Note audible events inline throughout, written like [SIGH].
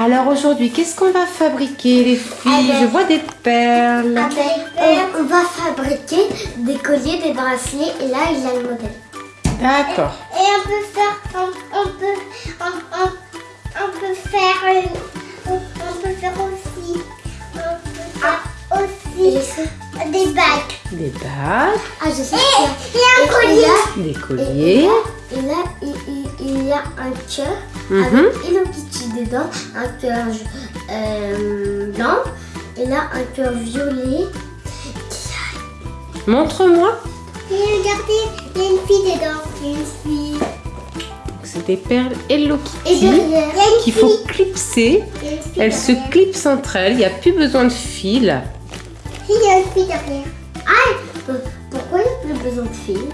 Alors aujourd'hui, qu'est-ce qu'on va fabriquer les filles? Je vois des perles. on, va fabriquer des colliers, des bracelets et là il y a le modèle. D'accord. Et on peut faire, on, peut, on, peut faire, on, peut faire aussi, ah, aussi des bagues. Des bagues. Ah je sais. Et, et un collier. des colliers. Et là, il, y a un cœur mhm. avec Hello Kitty dedans, un cœur euh, blanc et là un cœur violet. Montre-moi. Et regardez, il y a une fille dedans. Il y a une fille. C'est des perles Hello Kitty qu'il faut clipser. Elles se clipsent entre elles, il n'y a plus besoin de fil. Il y a une fille derrière. Ah, pourquoi il n'y a plus besoin de fil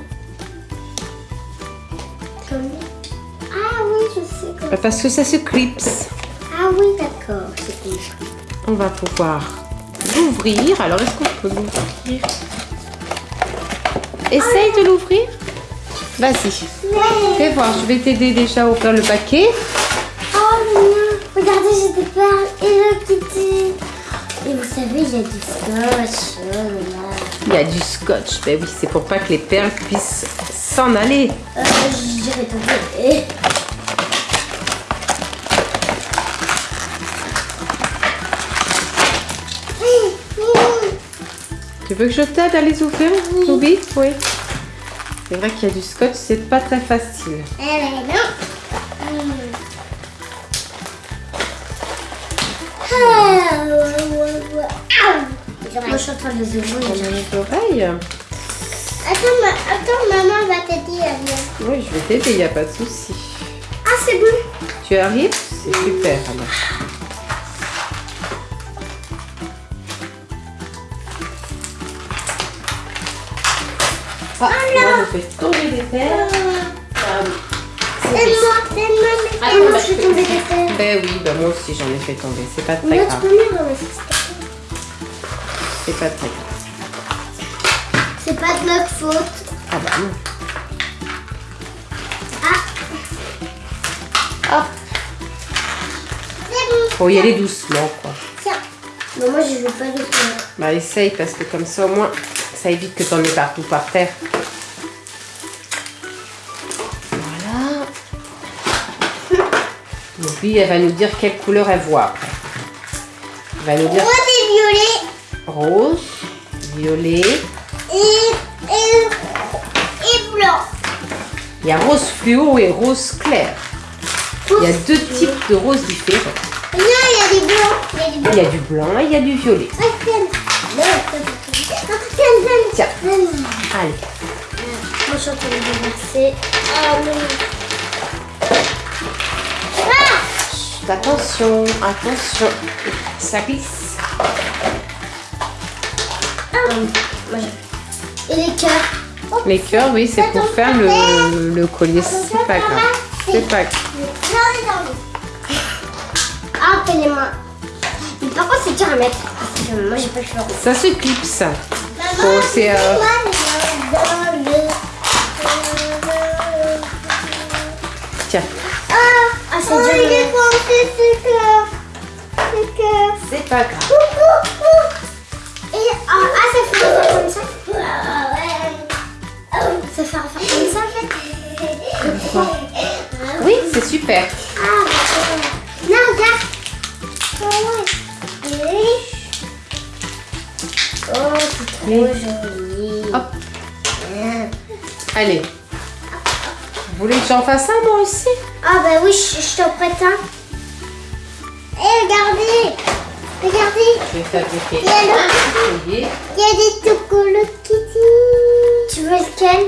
ah oui, je sais. Bah, parce que ça se clipse. Ah oui, d'accord. On va pouvoir l'ouvrir. Alors, est-ce qu'on peut l'ouvrir Essaye de l'ouvrir. Vas-y. Fais voir, je vais t'aider déjà à ouvrir le paquet. Oh non, regardez, j'ai des perles et le Kitty. Et vous savez, il y a du scotch. Il y a du scotch. Ben oui, c'est pour pas que les perles puissent s'en aller. Euh, je dirais tomber. Tu veux que je t'aide à les ouvrir, Ruby? Oui. C'est vrai qu'il y a du scotch, c'est pas très facile. Eh ben non. Moi, je suis en train de les ouvrir. les oreilles. Attends, attends, maman va t'aider à Oui, je vais t'aider, il n'y a pas de souci. Ah, c'est bon. Tu arrives? C'est super alors. Ah, oh, moi je fais tomber des perles. Donne-moi, donne-moi, moi je fais tomber des perles. Ben oui, ben moi aussi j'en ai fait tomber, c'est pas très grave. C'est pas très grave. C'est pas de notre faute. Ah bah non. Ah. Hop. Faut y aller doucement quoi. Tiens. Mais moi je veux pas doucement. Bah essaye parce que comme ça au moins ça évite que t'en aies partout par terre. Voilà. Donc lui elle va nous dire quelle couleur elle voit après. Elle va nous dire. Rose et violet. Rose, violet et, et, blanc. Il y a rose fluo et rose clair. il y a deux types de roses différents. Non, il y a du blanc. Il y a du blanc et il y a du violet. Tiens. Allez. Moi, je suis en train de déverser. Ah, attention, attention. Ça glisse. Et les cœurs Les cœurs, oui, c'est pour faire le, le collier. C'est pas grave. C'est pas grave. Ah, les mains. Mais par contre, c'est dur à mettre. moi, j'ai pas le choix. Ça se clipse. Oh, c'est. Euh... Tiens. Ah, ah c'est dur. Il est ce cœur. Ce cœur. C'est pas grave. Ah, ça fait comme ça. Ça fait comme ça en fait. Oui, c'est super. Ah, non, regarde. Oh, c'est trop joli. Hop. Allez. Vous voulez que j'en fasse un moi aussi? Ah bah oui, je, je t'en prête un. Regardez Je vais fabriquer Il y a. Il y a des Tokolo Kitty Tu veux lequel?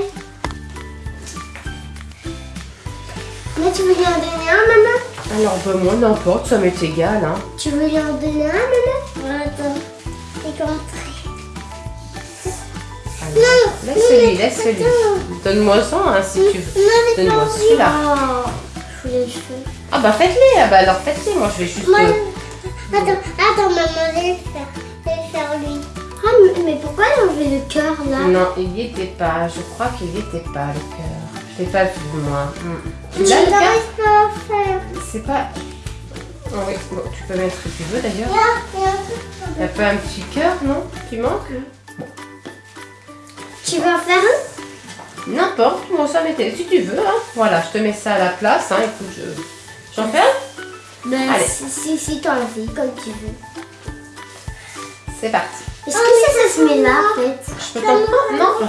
Mais tu veux lui en donner un, maman? Alors, bah, moi, n'importe, ça m'est égal. Hein. Tu veux lui en donner un, maman? Attends. C'est comme non, laisse-lui, laisse-lui. Donne-moi ça hein, si tu veux. Donne-moi celui-là. Ah bah faites-les, ah bah alors faites-les, moi je vais juste... Moi... Attends, attends maman, je vais faire, je vais faire lui. Ah mais pourquoi il a enlevé le cœur là? Non, il n'y était pas, je crois qu'il n'y était pas le cœur. fais pas le fou, moi. Hmm. Je n'arrive pas à faire. C'est pas... Oh oui, bon, tu peux mettre ce que tu veux d'ailleurs. Là, là. Il a pas un petit cœur, non Qui manque? Tu veux en faire un? N'importe, moi ça m'était. Si tu veux, hein. Voilà, je te mets ça à la place, hein. Écoute, je... J'en fais un? Ben, Allez. si, si, si t'as envie, comme tu veux. C'est parti. Est-ce que ça, ça se met là, en fait? Je peux t'en prendre Non.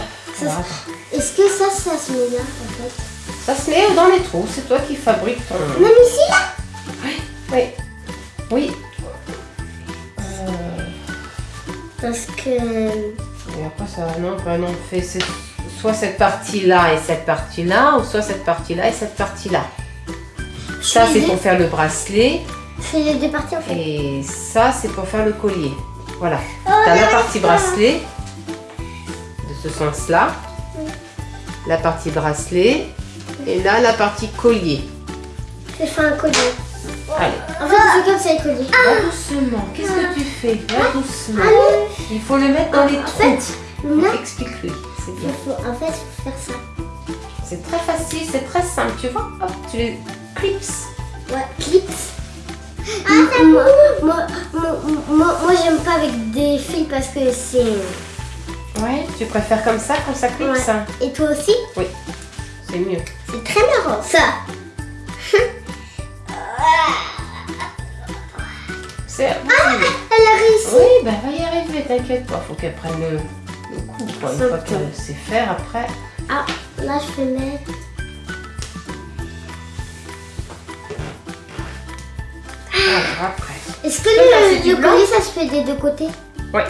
Est-ce que ça, ça se met là, en fait? Ça se met dans les trous, c'est toi qui fabriques ton... Non, mais ici, là Oui. Oui. Euh, Parce que... Et après ça, non, bah non, on fait cette- soit cette partie-là et cette partie-là, ou soit cette partie-là et cette partie-là. Ça, c'est les pour faire le bracelet, fais les deux parties, en fait. et ça, c'est pour faire le collier. Voilà. Oh, T'as la partie bracelet, de ce sens-là, la partie bracelet, et là, la partie collier. Je fais un collier. Allez, En fait, c'est comme ça, le collier. va doucement. Qu'est-ce que tu fais? Va doucement. Ah. Il faut le mettre dans les En trous. Explique-lui, c'est il bien. faut, en fait, faut faire ça. C'est très facile, c'est très simple, tu vois. Hop, tu les clips. Ouais, clips. Ah, moi, moi, moi, moi, moi, j'aime pas avec des fils parce que c'est... Ouais, tu préfères comme ça, comme ça clips Ouais. ça Et toi aussi Oui, c'est mieux. C'est très marrant, ça. C'est Ah, Elle a réussi. Oui, bah va y arriver, t'inquiète pas. Faut qu'elle prenne le, le coup, quoi. Une fois qu'elle sait faire, après. Ah, là, je vais mettre... Alors après. Est-ce que le, le collier, ça se fait des deux côtés Ouais.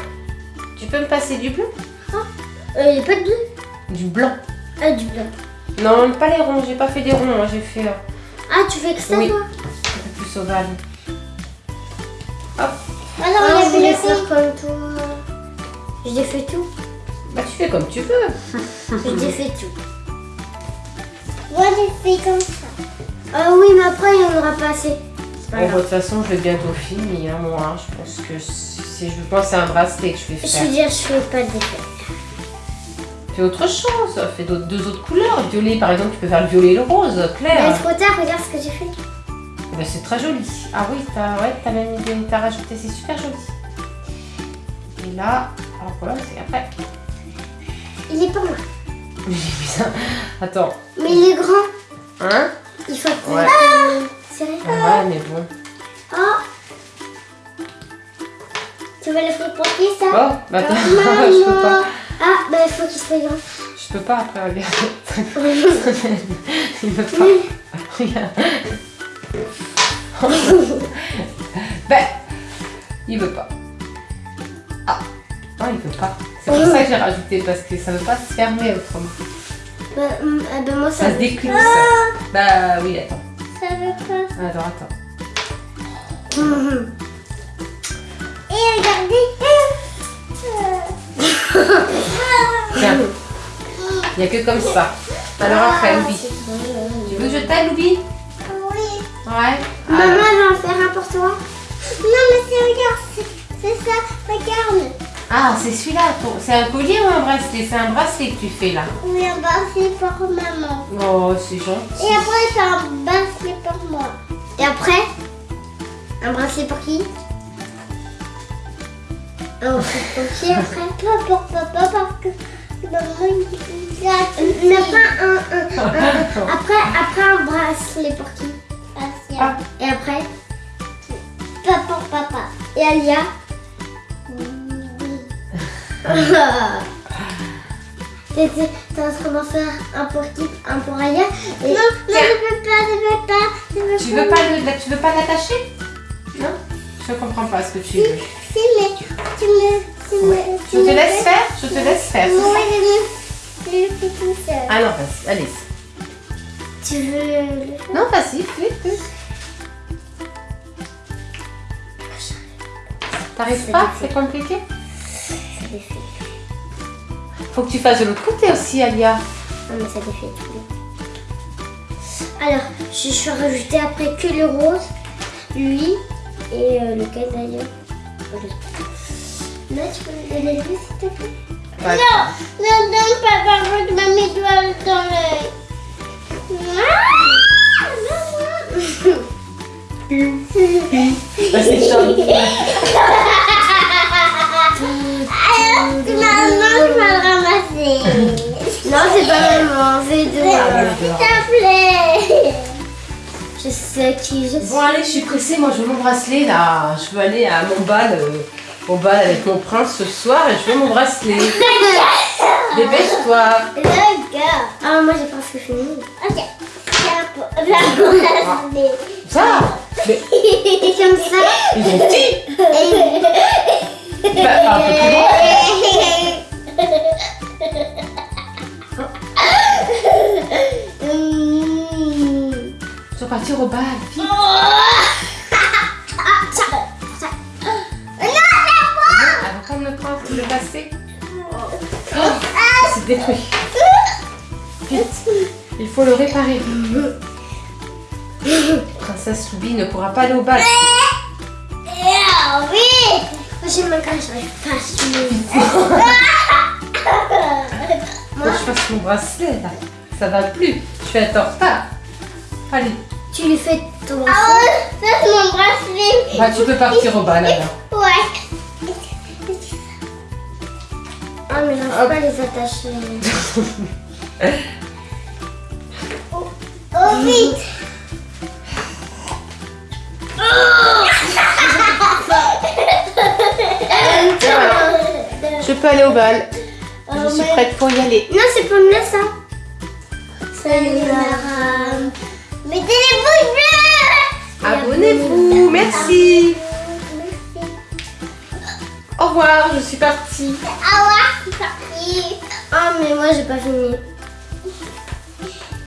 Tu peux me passer du bleu Il n'y a pas de bleu Du blanc. Ah, du blanc. Non, pas les ronds, j'ai pas fait des ronds, moi j'ai fait euh, Ah, tu fais que ça, Oui. toi un peu plus ovale. Hop, Alors, Ah, on a voulais faire comme toi. Je défais tout. bah tu fais comme tu veux. [LAUGHS] Je défais tout. Moi, j'ai fait comme ça. Ah oui, mais après, il n'y en aura pas assez. Pas Bon, bah, de toute façon, je vais bientôt finir, moi. Je pense que si je pense à un bracelet que je vais Je faire. veux dire, je fais pas de. Fais autre chose, fais d'autres- deux autres couleurs. Violet, par exemple, tu peux faire le violet et le rose, Mais clair. trop tard, regarde ce que j'ai fait. Bah, c'est très joli. Ah oui, t'as ouais, même idée, t'as rajouté, c'est super joli. Et là, alors voilà, c'est après. Il est pour moi. [LAUGHS] J'ai mis ça. Attends, Mais il est grand. hein? Il faut. Ouais. Ah, vrai. Ah Ouais, mais bon. Ah Tu vas le faire porter, ça Oh, bah attends, [LAUGHS] je peux pas. Ah, bah il faut qu'il soit grand. Je peux pas après, regarde. Il [LAUGHS] veut pas. Regarde. [LAUGHS] ben, il veut pas. Ah, non, il veut pas. C'est pour ça que j'ai rajouté, parce que ça veut pas se fermer autrement. Bah, ah, bah, moi, ça... Ça se déclipse. Bah oui, attends. Ça veut pas. Alors attends. Et regardez. Tiens. Il n'y a que comme ça. Alors après, Louis. Tu veux que je t'aide, Louis Oui. Ouais. Maman, Alors. elle va en faire un pour toi. Non, mais c'est, regarde, c'est, c'est ça. Regarde. Ah, c'est celui-là. C'est un collier ou un bracelet? C'est un bracelet que tu fais là. Oui, un bracelet pour maman. Oh, c'est gentil. Et après, c'est un bracelet pour moi. Et après, un bracelet pour qui? Un bracelet pour qui après? [LAUGHS] Pas pour papa parce que maman il a Mais pas un, un, un- [LAUGHS] Après, après un bracelet pour qui? Ah. Et après? Pas pour papa. Et Alia? T'es [LAUGHS] t'es- en train d'en faire un pour qui Un pour Alia et... Non, non, je veux pas, je veux pas. Je veux Tu veux pas le- tu veux pas l'attacher? Non Je comprends pas ce que tu veux. Si, mais tu me. Tu me tu Je te me laisse faire Je te laisse faire. ça je le, fais tout seul. Ah non, vas-y, allez. Tu veux. Non, vas-y, fais, fais. T'arrives C'est pas? C'est compliqué? Faut que tu fasses de l'autre côté aussi, Alia. Non mais ça défait tout. Alors, je suis rajouter après que le rose, lui et euh, lequel d'ailleurs Là, tu peux me donner lui s'il te plaît? Ouais. Non, non, par contre, je mets mes doigts dans l'œil. Bah, c'est chaud. Alors, Non, c'est pas maman, c'est de Ah, S'il te plaît. Je sais qui je suis. Bon allez, je suis pressée, moi je veux mon bracelet là. Je veux aller à mon bal, euh, au bal avec mon prince ce soir et je veux mon bracelet. [LAUGHS] Dépêche-toi. Le gars. Ah, moi j'ai presque fini. Ok. Vais le ramasser. Ça Mais [LAUGHS] Et comme ça, ils ont petit le bracelet. Oh, c'est détruit. Vite, il faut le réparer. Princesse Loubi ne pourra pas aller au bal. Ah oui. j'ai ma crème, j'arrive pas à suivre. Faut que je fasse mon bracelet là. Ça va plus. Je vais être en retard. Allez, Tu lui fais ton Ah ouais, ça c'est mon bracelet. bah, tu peux partir au bal alors. Ouais. Ah, mais j'arrive pas à les attacher. [LAUGHS] Oh vite. Je peux aller au bal. Je suis prête pour y aller. Non, c'est pour moi ça. Salut Maram. Mettez les bouches bleues. Abonnez-vous. Merci. Au revoir, je suis partie. Au revoir, c'est parti. Ah, mais moi j'ai pas fini.